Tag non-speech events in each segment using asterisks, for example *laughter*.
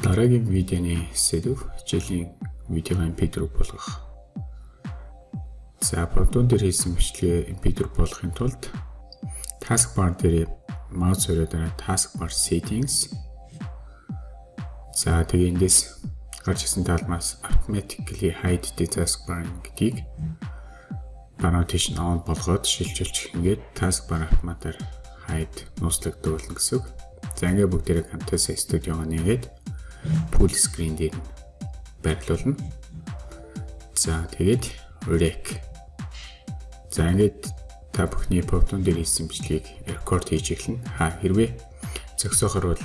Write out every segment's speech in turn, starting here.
Дараагийн видеоны сэдв хичээлийн видеог MP4 болгох. За, бодон дээр хийсэн бичлэгээ MP4 болгохын тулд taskbar дээр маус өрөө дараа taskbar settings. За, тэгээ эндээс гарч ирсэн талмаас automatically hide the taskbar гэдгийг нь on болгоод шилжүүлчих. Ингээд taskbar автоматар hide нууцлагдуулна гэсэн үг. За, ингээд бүгдээрээ Camtasia Studio-го нэгээд full screen дээр байрлуулна. За тэгээд rec. За ингээд та бүхний Python дээр хийсэн бичлэгийг рекорд хийж эхэлнэ. Ха хэрвээ зөксөхөр бол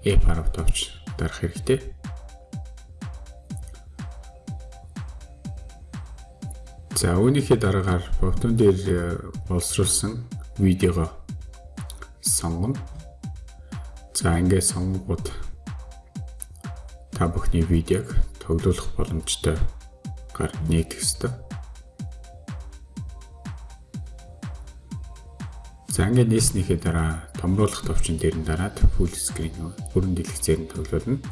F10 товч дарах хэрэгтэй. За үүнийхээ дараагаар Python дээр э, боловсруулсан видеого сонгоно. За ингээд сонгоод та бүхний видеог тоглуулах боломжтой гар нийтэх ёстой. За ингээд нээснийхээ дараа томруулах товчон дээр нь дараад full screen бүрэн дэлгэцээр нь тоглуулна.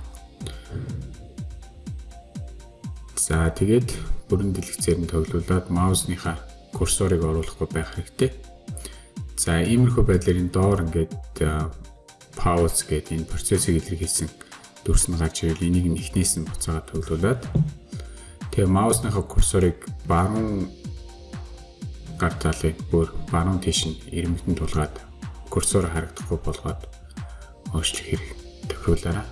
За тэгээд бүрэн дэлгэцээр нь тоглуулад маусныхаа курсорыг оруулахгүй байх хэрэгтэй. За иймэрхүү байдлаар энэ доор ингээд pause гэдэг энэ процессыг илэрхийлсэн дүрс нь гарч ирэл энийг нь эхнээс нь буцаагаад төглүүлээд тэгээ маусныхаа курсорыг баруун гар талыг бүр баруун тийш нь ирмэгтэн тулгаад курсор харагдахгүй болгоод өөрчлөх хэрэг тохиолаараа.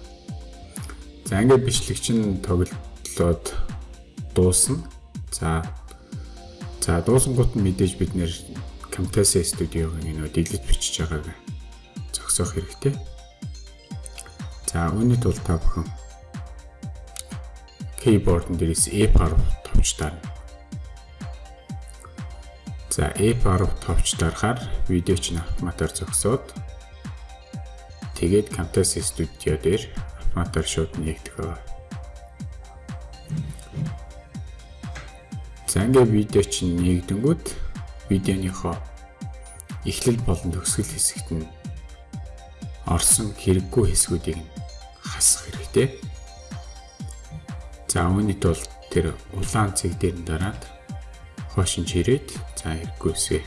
За ингээд бичлэг чинь тоглолоод дуусна. За за дуусангууд нь мэдээж бид нэр Camtasia Studio-гийн нөө дэлгэц бичиж байгааг зогсоох хэрэгтэй. За үүний тулд та бүхэн keyboard-ын дээрээс F10 товч дарна. За F10 товч дарахаар видео чинь автоматар зогсоод тэгээд Camtasia Studio дээр автоматар шууд ба. За ингээ видео чинь нэгдэнгүүт видеоныхоо эхлэл болон төгсгөл хэсэгт нь орсон хэрэггүй хэсгүүдийг хасах хэрэгтэй. За үүний тулд тэр улаан цэг дээр нь дараад хошин чирээд за хэрэггүй хэсгээ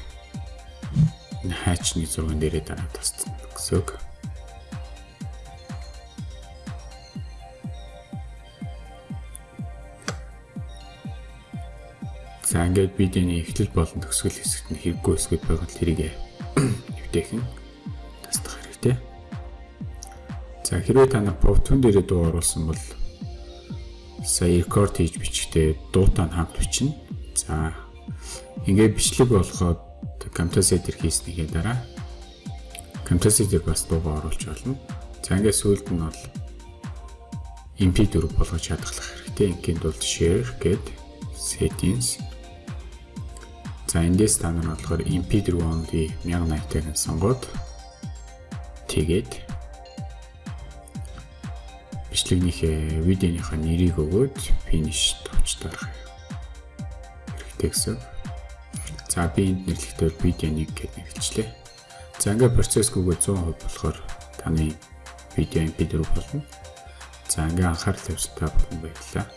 хайчны зурган дээрээ дараад тасцсан гэсэн үг. За ингээд видеоны эхлэл болон төгсгөл хэсэгт нь хэрэггүй хэсгүүд байгаад тэрийг нэвтээх *clears throat* нь тасдах хэрэгтэй. За хэрвээ та нар Python дээрээ дуу оруулсан бол сая рекорд хийж бичгтээ дуутай хамт бичнэ. За ингээд бичлэг болгоод Camtasia дээр хийснийхээ дараа Camtasia дээр бас дуугаа оруулж болно. За ингээд сүүлд нь бол MP4 болгож хадгалах хэрэгтэй. Ингээд бол share гээд settings За эндээс та нар болохоор MP4 only 1080-ыг сонгоод тэгээд бичлэгнийхээ видеоныхаа нэрийг өгөөд finish товч дарах хэрэгтэй гэсэн. За би энд нэрлэхдээ видео 1 гэж нэрлэлчлээ. За ингээд процессгүйгээ 100% болохоор таны видео MP4 болно. За ингээд анхаарал тавьсан та бүхэн баярлалаа.